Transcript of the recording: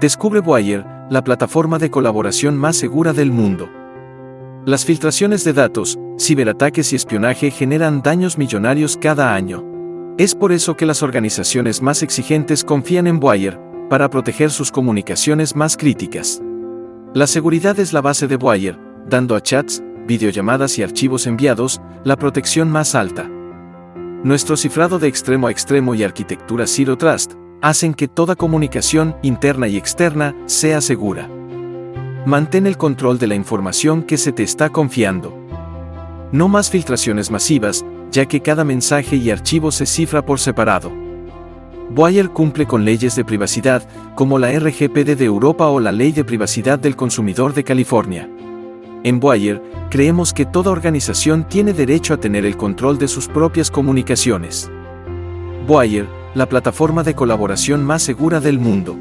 Descubre Wire, la plataforma de colaboración más segura del mundo. Las filtraciones de datos, ciberataques y espionaje generan daños millonarios cada año. Es por eso que las organizaciones más exigentes confían en Wire, para proteger sus comunicaciones más críticas. La seguridad es la base de Wire, dando a chats, videollamadas y archivos enviados la protección más alta. Nuestro cifrado de extremo a extremo y arquitectura Zero Trust hacen que toda comunicación interna y externa sea segura. Mantén el control de la información que se te está confiando. No más filtraciones masivas, ya que cada mensaje y archivo se cifra por separado. Wire cumple con leyes de privacidad, como la RGPD de Europa o la Ley de Privacidad del Consumidor de California. En Wire, creemos que toda organización tiene derecho a tener el control de sus propias comunicaciones. Wire, la plataforma de colaboración más segura del mundo.